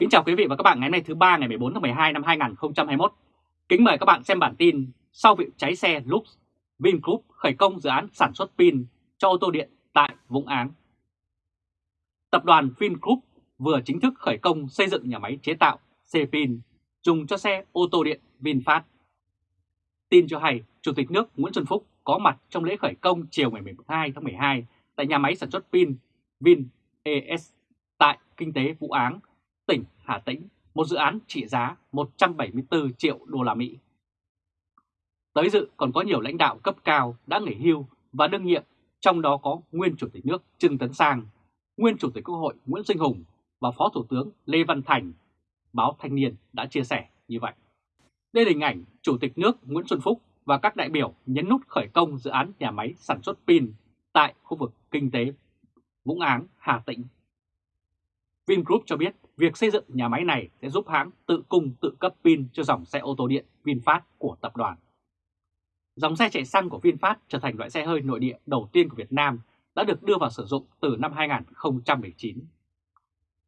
Kính chào quý vị và các bạn ngày hôm nay thứ ba ngày 14 tháng 12 năm 2021. Kính mời các bạn xem bản tin sau vụ cháy xe Lux, Vingroup khởi công dự án sản xuất pin cho ô tô điện tại Vũng Áng. Tập đoàn Vingroup vừa chính thức khởi công xây dựng nhà máy chế tạo xe pin dùng cho xe ô tô điện VinFast. Tin cho hay, Chủ tịch nước Nguyễn Xuân Phúc có mặt trong lễ khởi công chiều ngày 12 tháng 12 tại nhà máy sản xuất pin VinES tại Kinh tế Vũ Áng, tỉnh Hà Tĩnh, một dự án trị giá 174 triệu đô la Mỹ. Tới dự còn có nhiều lãnh đạo cấp cao đã nghỉ hưu và đương nhiệm, trong đó có nguyên Chủ tịch nước Trương Tấn Sang, nguyên Chủ tịch Quốc hội Nguyễn Sinh Hùng và Phó Thủ tướng Lê Văn Thành. Báo Thanh niên đã chia sẻ như vậy. Đây là hình ảnh Chủ tịch nước Nguyễn Xuân Phúc và các đại biểu nhấn nút khởi công dự án nhà máy sản xuất pin tại khu vực kinh tế Vũng Áng, Hà Tĩnh. Vingroup cho biết việc xây dựng nhà máy này sẽ giúp hãng tự cung tự cấp pin cho dòng xe ô tô điện VinFast của tập đoàn. Dòng xe chạy xăng của VinFast trở thành loại xe hơi nội địa đầu tiên của Việt Nam đã được đưa vào sử dụng từ năm 2019.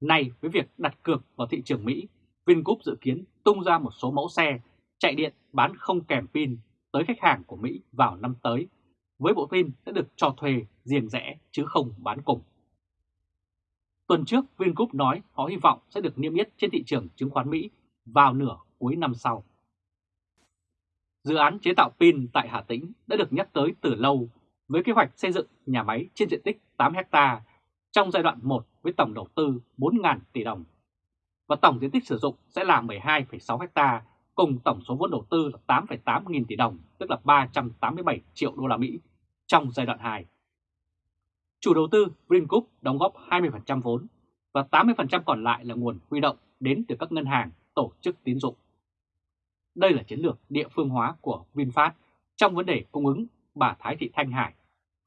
Nay với việc đặt cược vào thị trường Mỹ, Vingroup dự kiến tung ra một số mẫu xe chạy điện bán không kèm pin tới khách hàng của Mỹ vào năm tới, với bộ pin sẽ được cho thuê riêng rẽ chứ không bán cùng. Tuần trước, Vingroup nói họ hy vọng sẽ được niêm yết trên thị trường chứng khoán Mỹ vào nửa cuối năm sau. Dự án chế tạo pin tại Hà Tĩnh đã được nhắc tới từ lâu với kế hoạch xây dựng nhà máy trên diện tích 8 ha trong giai đoạn 1 với tổng đầu tư 4.000 tỷ đồng. Và tổng diện tích sử dụng sẽ là 12,6 ha cùng tổng số vốn đầu tư là 8,8 nghìn tỷ đồng, tức là 387 triệu đô la Mỹ trong giai đoạn 2. Chủ đầu tư Vingroup đóng góp 20% vốn và 80% còn lại là nguồn huy động đến từ các ngân hàng, tổ chức tín dụng. Đây là chiến lược địa phương hóa của VinFast trong vấn đề cung ứng bà Thái Thị Thanh Hải,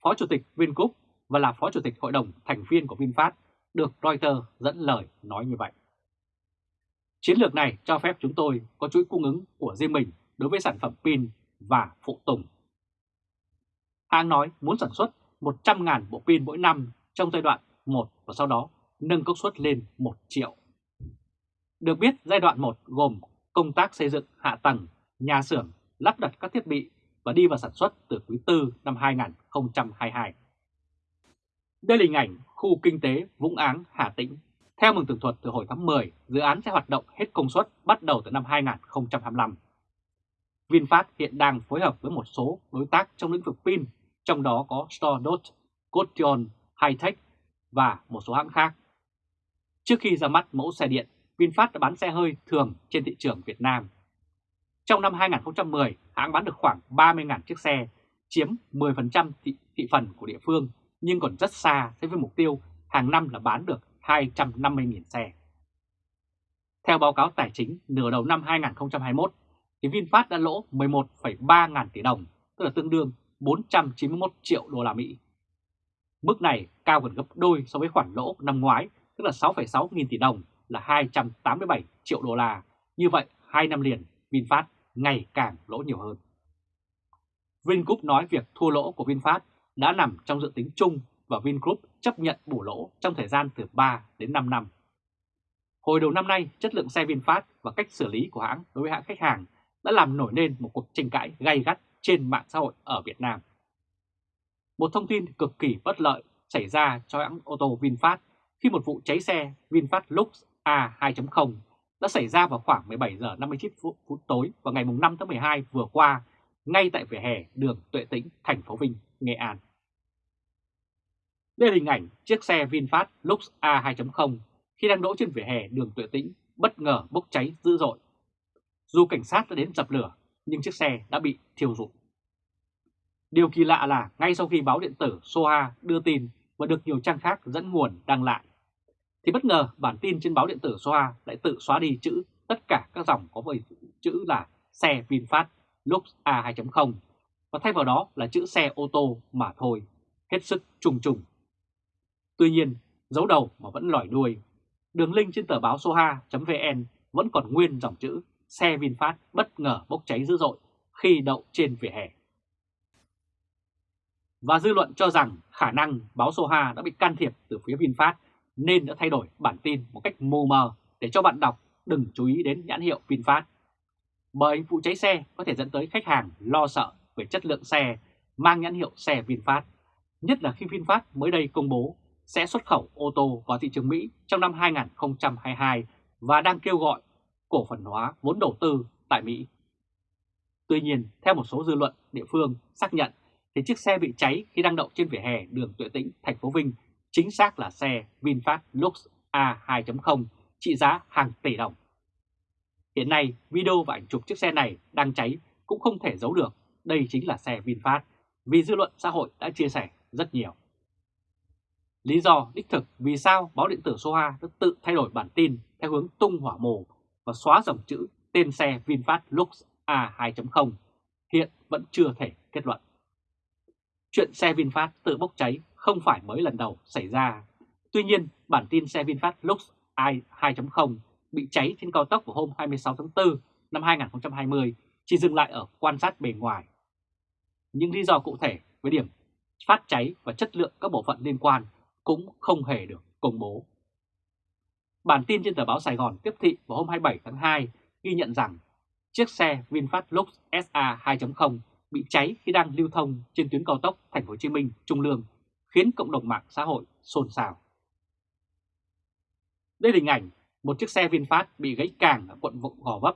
Phó Chủ tịch Vingroup và là Phó Chủ tịch Hội đồng thành viên của VinFast, được Reuters dẫn lời nói như vậy. Chiến lược này cho phép chúng tôi có chuỗi cung ứng của riêng mình đối với sản phẩm pin và phụ tùng. Hàng nói muốn sản xuất 100.000 bộ pin mỗi năm trong giai đoạn 1 và sau đó nâng công suất lên 1 triệu. Được biết giai đoạn 1 gồm công tác xây dựng hạ tầng, nhà xưởng, lắp đặt các thiết bị và đi vào sản xuất từ quý 4 năm 2022. Đây là hình ảnh khu kinh tế Vũng Áng, Hà Tĩnh. Theo mừng tường thuật từ hồi tháng 10, dự án sẽ hoạt động hết công suất bắt đầu từ năm 2025. VinFast hiện đang phối hợp với một số đối tác trong lĩnh vực pin trong đó có Stordot, Cottion, Hightech và một số hãng khác. Trước khi ra mắt mẫu xe điện, VinFast đã bán xe hơi thường trên thị trường Việt Nam. Trong năm 2010, hãng bán được khoảng 30.000 chiếc xe, chiếm 10% thị, thị phần của địa phương, nhưng còn rất xa so với mục tiêu hàng năm là bán được 250.000 xe. Theo báo cáo tài chính nửa đầu năm 2021, thì VinFast đã lỗ 11,3 ngàn tỷ đồng, tức là tương đương 491 triệu đô la Mỹ. Mức này cao gần gấp đôi so với khoản lỗ năm ngoái, tức là 6,6 nghìn tỷ đồng là 287 triệu đô la. Như vậy, hai năm liền VinFast ngày càng lỗ nhiều hơn. Vingroup nói việc thua lỗ của VinFast đã nằm trong dự tính chung và Vingroup chấp nhận bù lỗ trong thời gian từ 3 đến 5 năm. Hồi đầu năm nay, chất lượng xe VinFast và cách xử lý của hãng đối với hãng khách hàng đã làm nổi lên một cuộc tranh cãi gay gắt trên mạng xã hội ở Việt Nam. Một thông tin cực kỳ bất lợi xảy ra cho hãng ô tô VinFast khi một vụ cháy xe VinFast Lux A2.0 đã xảy ra vào khoảng 17 giờ 59 phút, tối vào ngày 5 tháng 12 vừa qua ngay tại vỉa hè đường Tuệ Tĩnh, thành phố Vinh, Nghệ An. Đây là hình ảnh chiếc xe VinFast Lux A2.0 khi đang đỗ trên vỉa hè đường Tuệ Tĩnh bất ngờ bốc cháy dữ dội. Dù cảnh sát đã đến dập lửa nhưng chiếc xe đã bị thiêu rụi. Điều kỳ lạ là ngay sau khi báo điện tử Soha đưa tin và được nhiều trang khác dẫn nguồn đăng lại, thì bất ngờ bản tin trên báo điện tử Soha lại tự xóa đi chữ tất cả các dòng có với chữ là xe VinFast Lux A2.0 và thay vào đó là chữ xe ô tô mà thôi, hết sức trùng trùng. Tuy nhiên, dấu đầu mà vẫn lòi đuôi, đường link trên tờ báo soha.vn vẫn còn nguyên dòng chữ xe VinFast bất ngờ bốc cháy dữ dội khi đậu trên vỉa hè. Và dư luận cho rằng khả năng báo Soha đã bị can thiệp từ phía VinFast nên đã thay đổi bản tin một cách mù mờ để cho bạn đọc đừng chú ý đến nhãn hiệu VinFast. Bởi vụ cháy xe có thể dẫn tới khách hàng lo sợ về chất lượng xe mang nhãn hiệu xe VinFast, nhất là khi VinFast mới đây công bố sẽ xuất khẩu ô tô vào thị trường Mỹ trong năm 2022 và đang kêu gọi cổ phần hóa vốn đầu tư tại Mỹ. Tuy nhiên, theo một số dư luận địa phương xác nhận thì chiếc xe bị cháy khi đang đậu trên vỉa hè đường Tuệ Tĩnh, thành phố Vinh chính xác là xe VinFast Lux A2.0 trị giá hàng tỷ đồng. Hiện nay, video và ảnh chụp chiếc xe này đang cháy cũng không thể giấu được đây chính là xe VinFast vì dư luận xã hội đã chia sẻ rất nhiều. Lý do đích thực vì sao báo điện tử Soha đã tự thay đổi bản tin theo hướng tung hỏa mồ và xóa dòng chữ tên xe VinFast Lux A2.0 hiện vẫn chưa thể kết luận. Chuyện xe VinFast tự bốc cháy không phải mới lần đầu xảy ra. Tuy nhiên, bản tin xe VinFast Lux A2.0 bị cháy trên cao tốc vào hôm 26 tháng 4 năm 2020 chỉ dừng lại ở quan sát bề ngoài. Những lý do cụ thể với điểm phát cháy và chất lượng các bộ phận liên quan cũng không hề được công bố. Bản tin trên tờ báo Sài Gòn tiếp thị vào hôm 27 tháng 2 ghi nhận rằng chiếc xe VinFast Lux SA 2.0 bị cháy khi đang lưu thông trên tuyến cao tốc Thành phố Hồ Chí Minh Trung Lương, khiến cộng đồng mạng xã hội xôn xao. Đây là hình ảnh một chiếc xe VinFast bị gãy càng ở quận Gò Vấp,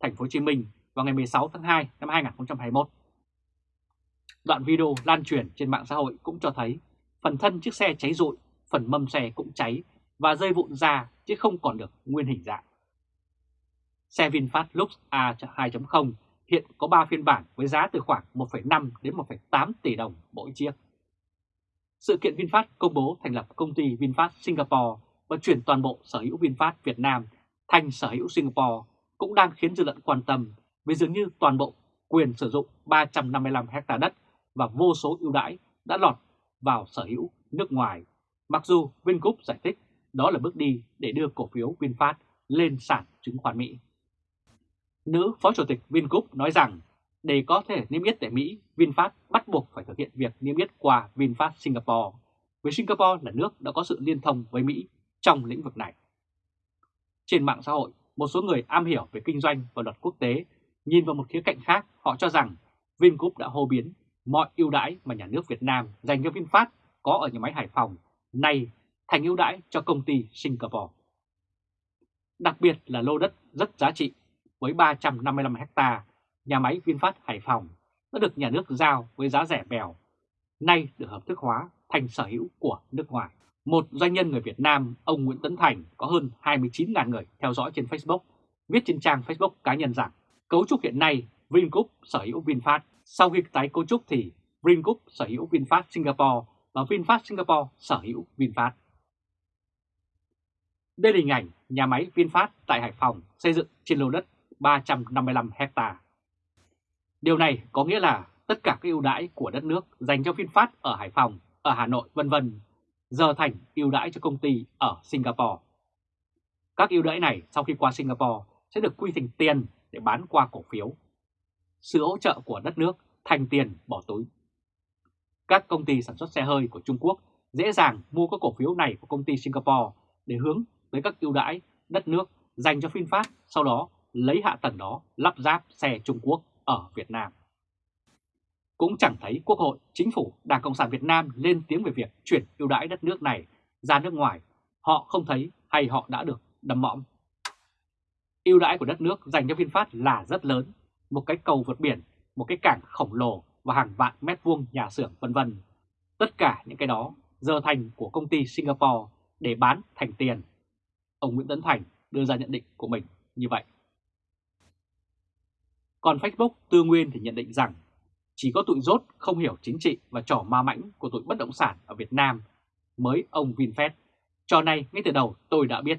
Thành phố Hồ Chí Minh vào ngày 16 tháng 2 năm 2021. Đoạn video lan truyền trên mạng xã hội cũng cho thấy phần thân chiếc xe cháy rụi, phần mâm xe cũng cháy và rơi vụn ra chứ không còn được nguyên hình dạng. Xe VinFast Lux A2.0 hiện có 3 phiên bản với giá từ khoảng 1,5 đến 1,8 tỷ đồng mỗi chiếc. Sự kiện VinFast công bố thành lập công ty VinFast Singapore và chuyển toàn bộ sở hữu VinFast Việt Nam thành sở hữu Singapore cũng đang khiến dư luận quan tâm vì dường như toàn bộ quyền sử dụng 355 hecta đất và vô số ưu đãi đã lọt vào sở hữu nước ngoài. Mặc dù Vingroup giải thích đó là bước đi để đưa cổ phiếu VinFast lên sàn chứng khoán Mỹ. Nữ Phó Chủ tịch Vingroup nói rằng để có thể niêm yết tại Mỹ, VinFast bắt buộc phải thực hiện việc niêm yết qua VinFast Singapore, vì Singapore là nước đã có sự liên thông với Mỹ trong lĩnh vực này. Trên mạng xã hội, một số người am hiểu về kinh doanh và luật quốc tế nhìn vào một khía cạnh khác, họ cho rằng Vingroup đã hô biến mọi ưu đãi mà nhà nước Việt Nam dành cho VinFast có ở nhà máy Hải Phòng nay thành ưu đãi cho công ty Singapore. Đặc biệt là lô đất rất giá trị với 355 ha, nhà máy VinFast Hải Phòng đã được nhà nước giao với giá rẻ bèo, nay được hợp thức hóa thành sở hữu của nước ngoài. Một doanh nhân người Việt Nam, ông Nguyễn Tấn Thành có hơn 29.000 người theo dõi trên Facebook, viết trên trang Facebook cá nhân rằng cấu trúc hiện nay Vingroup sở hữu VinFast, sau khi tái cấu trúc thì Vingroup sở hữu VinFast Singapore và VinFast Singapore sở hữu VinFast. Đây là hình ảnh nhà máy VinFast tại Hải Phòng xây dựng trên lô đất 355 hecta. Điều này có nghĩa là tất cả các ưu đãi của đất nước dành cho VinFast ở Hải Phòng, ở Hà Nội vân vân giờ thành ưu đãi cho công ty ở Singapore. Các ưu đãi này sau khi qua Singapore sẽ được quy thành tiền để bán qua cổ phiếu. Sự hỗ trợ của đất nước thành tiền bỏ túi. Các công ty sản xuất xe hơi của Trung Quốc dễ dàng mua các cổ phiếu này của công ty Singapore để hướng với các ưu đãi đất nước dành cho VinFast, sau đó lấy hạ tầng đó lắp ráp xe Trung Quốc ở Việt Nam. Cũng chẳng thấy Quốc hội, Chính phủ, Đảng Cộng sản Việt Nam lên tiếng về việc chuyển ưu đãi đất nước này ra nước ngoài. Họ không thấy hay họ đã được đầm mõm. Ưu đãi của đất nước dành cho VinFast là rất lớn, một cái cầu vượt biển, một cái cảng khổng lồ và hàng vạn mét vuông nhà xưởng vân vân. Tất cả những cái đó giờ thành của công ty Singapore để bán thành tiền. Ông Nguyễn Tấn Thành đưa ra nhận định của mình như vậy. Còn Facebook Tư Nguyên thì nhận định rằng chỉ có tụi rốt không hiểu chính trị và trò ma mãnh của tụi bất động sản ở Việt Nam mới ông VinFast. Trò này ngay từ đầu tôi đã biết.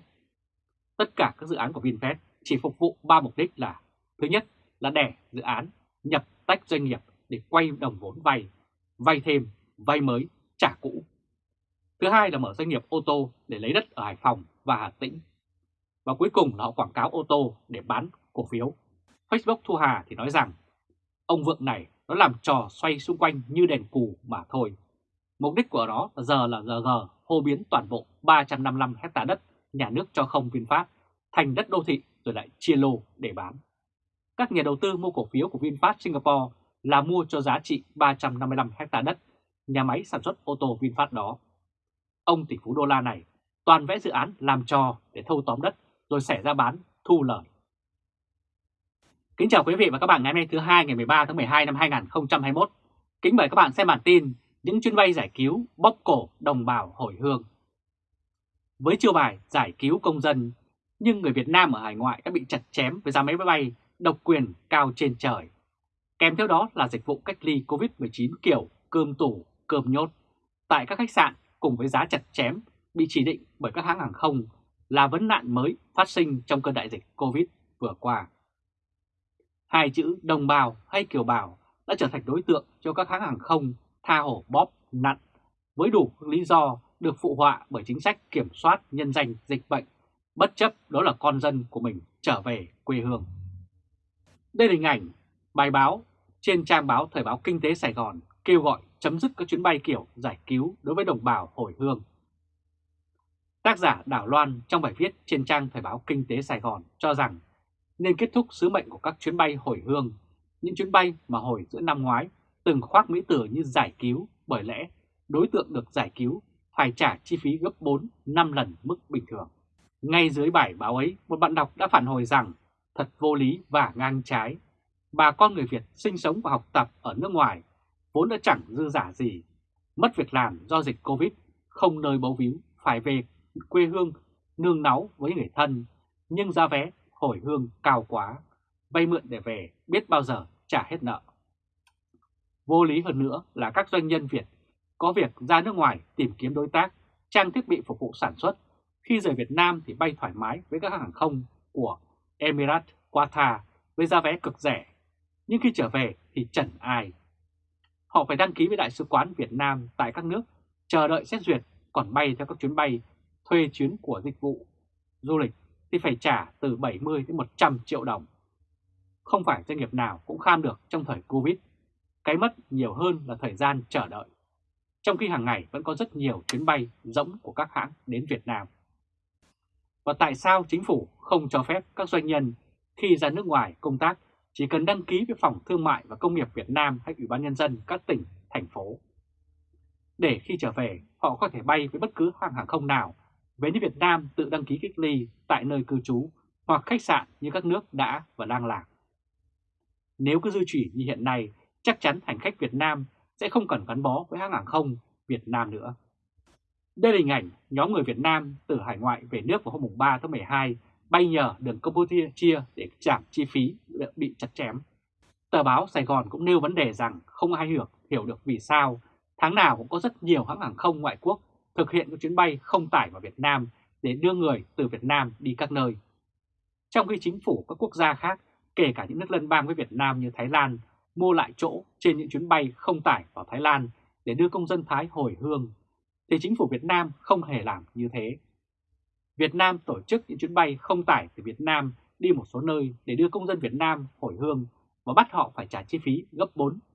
Tất cả các dự án của VinFast chỉ phục vụ ba mục đích là Thứ nhất là đẻ dự án, nhập tách doanh nghiệp để quay đồng vốn vay, vay thêm, vay mới, trả cũ. Thứ hai là mở doanh nghiệp ô tô để lấy đất ở Hải Phòng và Hà Tĩnh. Và cuối cùng là họ quảng cáo ô tô để bán cổ phiếu. Facebook Thu Hà thì nói rằng, ông Vượng này nó làm trò xoay xung quanh như đèn cù mà thôi. Mục đích của nó giờ là giờ giờ hô biến toàn bộ 355 hecta đất nhà nước cho không VinFast thành đất đô thị rồi lại chia lô để bán. Các nhà đầu tư mua cổ phiếu của VinFast Singapore là mua cho giá trị 355 hectare đất nhà máy sản xuất ô tô VinFast đó. Ông tỷ phú đô la này toàn vẽ dự án làm trò để thâu tóm đất rồi xẻ ra bán thu lời. Kính chào quý vị và các bạn ngày hôm nay thứ hai ngày 13 tháng 12 năm 2021. Kính mời các bạn xem bản tin những chuyến bay giải cứu bóc cổ đồng bào hồi hương. Với chiêu bài giải cứu công dân, nhưng người Việt Nam ở hải ngoại đã bị chặt chém với giá máy bay độc quyền cao trên trời. Kèm theo đó là dịch vụ cách ly COVID-19 kiểu cơm tủ, cơm nhốt tại các khách sạn cùng với giá chặt chém bị chỉ định bởi các hãng hàng không là vấn nạn mới phát sinh trong cơn đại dịch Covid vừa qua. Hai chữ đồng bào hay kiều bào đã trở thành đối tượng cho các hãng hàng không tha hổ bóp nặn với đủ lý do được phụ họa bởi chính sách kiểm soát nhân danh dịch bệnh, bất chấp đó là con dân của mình trở về quê hương. Đây là hình ảnh bài báo trên trang báo Thời báo Kinh tế Sài Gòn kêu gọi chấm dứt các chuyến bay kiểu giải cứu đối với đồng bào hồi hương. Tác giả Đảo Loan trong bài viết trên trang Thời báo Kinh tế Sài Gòn cho rằng nên kết thúc sứ mệnh của các chuyến bay hồi hương, những chuyến bay mà hồi giữa năm ngoái từng khoác mỹ tử như giải cứu bởi lẽ đối tượng được giải cứu phải trả chi phí gấp 4-5 lần mức bình thường. Ngay dưới bài báo ấy, một bạn đọc đã phản hồi rằng thật vô lý và ngang trái. Bà con người Việt sinh sống và học tập ở nước ngoài vốn đã chẳng dư giả gì, mất việc làm do dịch Covid, không nơi bấu víu, phải về quê hương nương náu với người thân, nhưng giá vé hồi hương cao quá, vay mượn để về biết bao giờ trả hết nợ. Vô lý hơn nữa là các doanh nhân Việt có việc ra nước ngoài tìm kiếm đối tác, trang thiết bị phục vụ sản xuất, khi rời Việt Nam thì bay thoải mái với các hàng không của Emirates, Qatar với giá vé cực rẻ, nhưng khi trở về thì chẳng ai. Họ phải đăng ký với Đại sứ quán Việt Nam tại các nước, chờ đợi xét duyệt, còn bay theo các chuyến bay thuê chuyến của dịch vụ du lịch thì phải trả từ 70 đến 100 triệu đồng. Không phải doanh nghiệp nào cũng kham được trong thời Covid. Cái mất nhiều hơn là thời gian chờ đợi. Trong khi hàng ngày vẫn có rất nhiều chuyến bay rỗng của các hãng đến Việt Nam. Và tại sao chính phủ không cho phép các doanh nhân khi ra nước ngoài công tác chỉ cần đăng ký với Phòng Thương mại và Công nghiệp Việt Nam hay Ủy ban Nhân dân các tỉnh, thành phố. Để khi trở về, họ có thể bay với bất cứ hãng hàng không nào về đến Việt Nam tự đăng ký cách ly tại nơi cư trú hoặc khách sạn như các nước đã và đang làm. Nếu cứ duy trì như hiện nay, chắc chắn hành khách Việt Nam sẽ không cần gắn bó với hãng hàng không Việt Nam nữa. Đây là hình ảnh nhóm người Việt Nam từ hải ngoại về nước vào hôm 3 tháng 12 bay nhờ đường Campuchia để giảm chi phí bị chặt chém. Tờ báo Sài Gòn cũng nêu vấn đề rằng không ai hiểu, hiểu được vì sao tháng nào cũng có rất nhiều hãng hàng không ngoại quốc thực hiện các chuyến bay không tải vào Việt Nam để đưa người từ Việt Nam đi các nơi. Trong khi chính phủ các quốc gia khác, kể cả những nước lân bang với Việt Nam như Thái Lan, mua lại chỗ trên những chuyến bay không tải vào Thái Lan để đưa công dân Thái hồi hương, thì chính phủ Việt Nam không hề làm như thế. Việt Nam tổ chức những chuyến bay không tải từ Việt Nam đi một số nơi để đưa công dân Việt Nam hồi hương và bắt họ phải trả chi phí gấp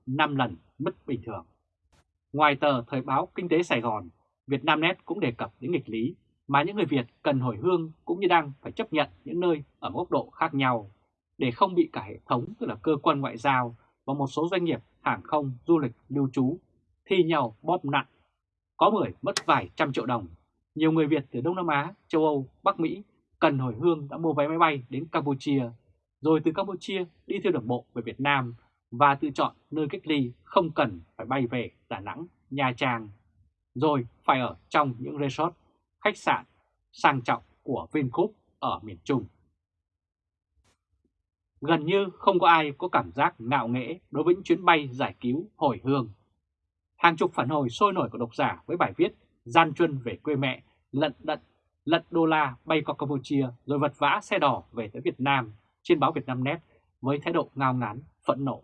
4-5 lần mức bình thường. Ngoài tờ Thời báo Kinh tế Sài Gòn, Việt Nam Net cũng đề cập đến nghịch lý mà những người Việt cần hồi hương cũng như đang phải chấp nhận những nơi ở góc độ khác nhau để không bị cả hệ thống tức là cơ quan ngoại giao và một số doanh nghiệp hàng không, du lịch, lưu trú thi nhau bóp nặng. Có người mất vài trăm triệu đồng nhiều người Việt từ Đông Nam Á, châu Âu, Bắc Mỹ cần hồi hương đã mua vé máy bay đến Campuchia, rồi từ Campuchia đi theo đường bộ về Việt Nam và tự chọn nơi cách ly không cần phải bay về Đà Nẵng, Nha Trang, rồi phải ở trong những resort, khách sạn sang trọng của Vingroup ở miền Trung. Gần như không có ai có cảm giác ngạo nghễ đối với những chuyến bay giải cứu hồi hương. Hàng chục phản hồi sôi nổi của độc giả với bài viết gian truân về quê mẹ, lận đận, lận đô la bay qua Campuchia rồi vật vã xe đỏ về tới Việt Nam trên báo Việt Nam Net với thái độ ngao ngán, phẫn nộ.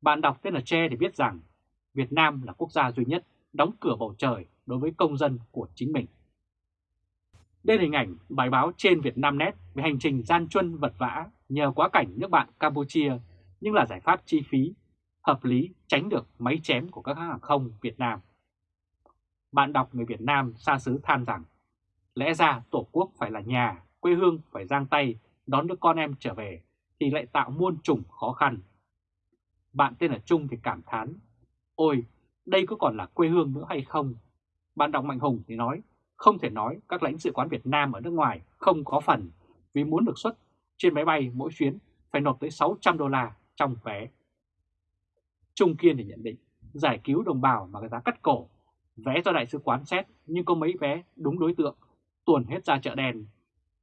Bạn đọc tên là Che để biết rằng Việt Nam là quốc gia duy nhất đóng cửa bầu trời đối với công dân của chính mình. Đây là hình ảnh bài báo trên Việt Nam Net về hành trình gian truân vật vã nhờ quá cảnh nước bạn Campuchia nhưng là giải pháp chi phí, hợp lý tránh được máy chém của các hãng hàng không Việt Nam bạn đọc người Việt Nam xa xứ than rằng lẽ ra Tổ quốc phải là nhà, quê hương phải giang tay đón đứa con em trở về thì lại tạo muôn trùng khó khăn. Bạn tên là Trung thì cảm thán, ôi, đây có còn là quê hương nữa hay không? Bạn đọc Mạnh Hùng thì nói, không thể nói các lãnh sự quán Việt Nam ở nước ngoài không có phần vì muốn được xuất trên máy bay mỗi chuyến phải nộp tới 600 đô la trong vé. Trung Kiên thì nhận định, giải cứu đồng bào mà người ta cắt cổ, vé do đại sứ quán xét nhưng có mấy vé đúng đối tượng, tuồn hết ra chợ đen.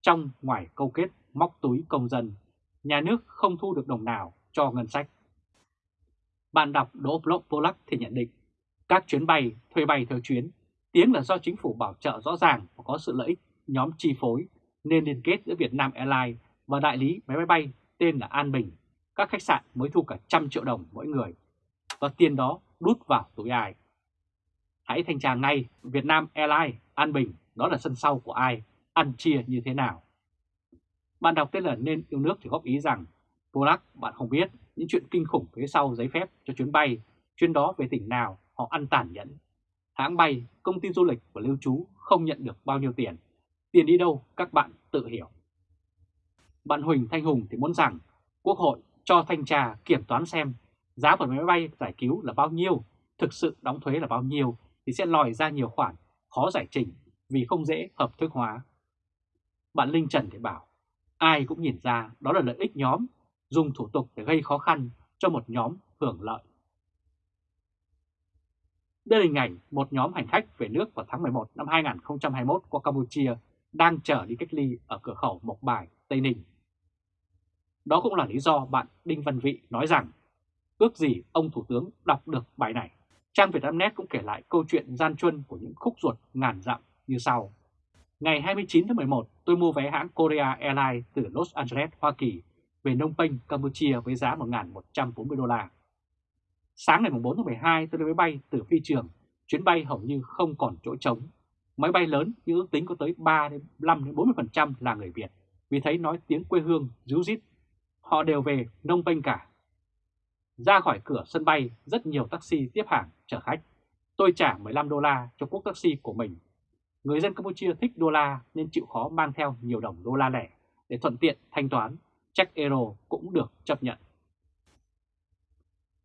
Trong ngoài câu kết móc túi công dân, nhà nước không thu được đồng nào cho ngân sách. Bạn đọc Đỗ Polak thì nhận định, các chuyến bay thuê bay theo chuyến, tiếng là do chính phủ bảo trợ rõ ràng và có sự lợi ích nhóm chi phối nên liên kết giữa Việt Nam Airlines và đại lý máy bay bay tên là An Bình. Các khách sạn mới thu cả trăm triệu đồng mỗi người và tiền đó đút vào túi ai. Hãy thanh tra ngay Việt Nam Airlines, An Bình, đó là sân sau của ai, ăn chia như thế nào. Bạn đọc tên là Nên Yêu Nước thì góp ý rằng Polak bạn không biết những chuyện kinh khủng phía sau giấy phép cho chuyến bay, chuyến đó về tỉnh nào họ ăn tàn nhẫn. Hãng bay, công ty du lịch và lưu trú không nhận được bao nhiêu tiền. Tiền đi đâu các bạn tự hiểu. Bạn Huỳnh Thanh Hùng thì muốn rằng Quốc hội cho thanh tra kiểm toán xem giá của máy bay giải cứu là bao nhiêu, thực sự đóng thuế là bao nhiêu thì sẽ lòi ra nhiều khoản khó giải trình vì không dễ hợp thức hóa. Bạn Linh Trần thì bảo, ai cũng nhìn ra đó là lợi ích nhóm, dùng thủ tục để gây khó khăn cho một nhóm hưởng lợi. Đây là hình ảnh một nhóm hành khách về nước vào tháng 11 năm 2021 qua Campuchia đang trở đi cách ly ở cửa khẩu Mộc Bài, Tây Ninh. Đó cũng là lý do bạn Đinh Văn Vị nói rằng ước gì ông Thủ tướng đọc được bài này. Trang Vietnamnet cũng kể lại câu chuyện gian truân của những khúc ruột ngàn dặm như sau. Ngày 29 tháng 11, tôi mua vé hãng Korea Airlines từ Los Angeles, Hoa Kỳ về Nông Penh, Campuchia với giá 1.140 đô la. Sáng ngày 4 tháng 12 tôi lên máy bay từ phi trường, chuyến bay hầu như không còn chỗ trống. Máy bay lớn như ước tính có tới 3 đến 5 đến 40% là người Việt, vì thấy nói tiếng quê hương ríu rít. Họ đều về Nông Penh cả. Ra khỏi cửa sân bay, rất nhiều taxi tiếp hàng chở khách. Tôi trả 15 đô la cho quốc taxi của mình. Người dân Campuchia thích đô la nên chịu khó mang theo nhiều đồng đô la lẻ để thuận tiện thanh toán. Check euro cũng được chấp nhận.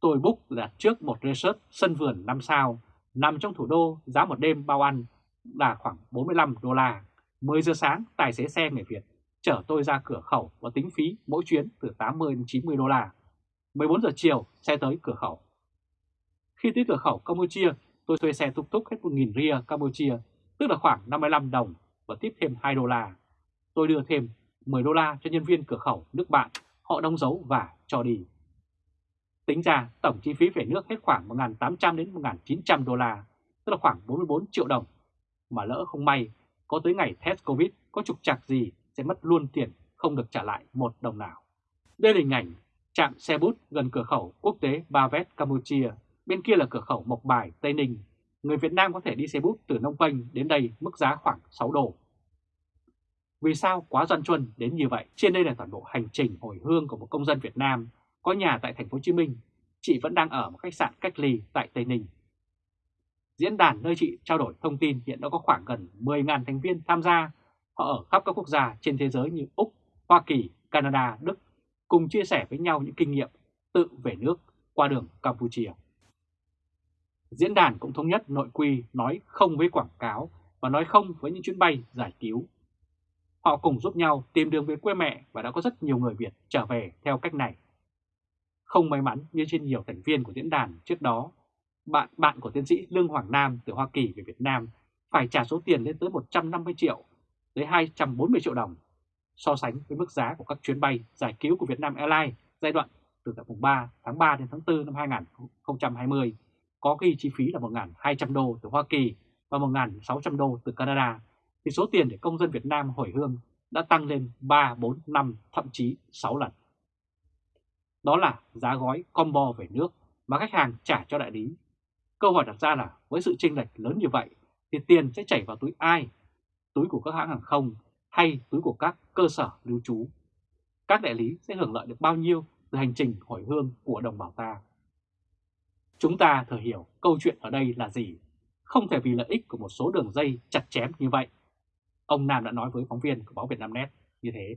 Tôi book đặt trước một resort sân vườn 5 sao, nằm trong thủ đô, giá một đêm bao ăn là khoảng 45 đô la. 10 giờ sáng, tài xế xe người Việt chở tôi ra cửa khẩu và tính phí mỗi chuyến từ 80 đến 90 đô la. 14 giờ chiều, xe tới cửa khẩu. Khi tới cửa khẩu Campuchia, tôi thuê xe túc túc hết 1.000 ria Campuchia, tức là khoảng 55 đồng và tiếp thêm 2 đô la. Tôi đưa thêm 10 đô la cho nhân viên cửa khẩu nước bạn, họ đóng dấu và cho đi. Tính ra tổng chi phí về nước hết khoảng 1.800 đến 1.900 đô la, tức là khoảng 44 triệu đồng. Mà lỡ không may, có tới ngày test Covid có trục trặc gì sẽ mất luôn tiền không được trả lại một đồng nào. Đây là hình ảnh trạm xe bút gần cửa khẩu quốc tế Ba Vét Campuchia, bên kia là cửa khẩu Mộc Bài, Tây Ninh. Người Việt Nam có thể đi xe bút từ Nông Penh đến đây mức giá khoảng 6 đô. Vì sao quá doan chuân đến như vậy? Trên đây là toàn bộ hành trình hồi hương của một công dân Việt Nam có nhà tại thành phố Hồ Chí Minh, chị vẫn đang ở một khách sạn cách ly tại Tây Ninh. Diễn đàn nơi chị trao đổi thông tin hiện đã có khoảng gần 10.000 thành viên tham gia, họ ở khắp các quốc gia trên thế giới như Úc, Hoa Kỳ, Canada, Đức, cùng chia sẻ với nhau những kinh nghiệm tự về nước qua đường Campuchia. Diễn đàn cũng thống nhất nội quy nói không với quảng cáo và nói không với những chuyến bay giải cứu. Họ cùng giúp nhau tìm đường về quê mẹ và đã có rất nhiều người Việt trở về theo cách này. Không may mắn như trên nhiều thành viên của diễn đàn trước đó, bạn bạn của tiến sĩ Lương Hoàng Nam từ Hoa Kỳ về Việt Nam phải trả số tiền lên tới 150 triệu tới 240 triệu đồng so sánh với mức giá của các chuyến bay giải cứu của Vietnam Airlines giai đoạn từ tháng 3 tháng 3 đến tháng 4 năm 2020 có ghi chi phí là 1.200 đô từ Hoa Kỳ và 1.600 đô từ Canada, thì số tiền để công dân Việt Nam hồi hương đã tăng lên 3, 4, 5, thậm chí 6 lần. Đó là giá gói combo về nước mà khách hàng trả cho đại lý. Câu hỏi đặt ra là với sự chênh lệch lớn như vậy thì tiền sẽ chảy vào túi ai? Túi của các hãng hàng không hay túi của các cơ sở lưu trú? Các đại lý sẽ hưởng lợi được bao nhiêu từ hành trình hồi hương của đồng bào ta? Chúng ta thừa hiểu câu chuyện ở đây là gì, không thể vì lợi ích của một số đường dây chặt chém như vậy. Ông Nam đã nói với phóng viên của báo Việt Nam Net như thế.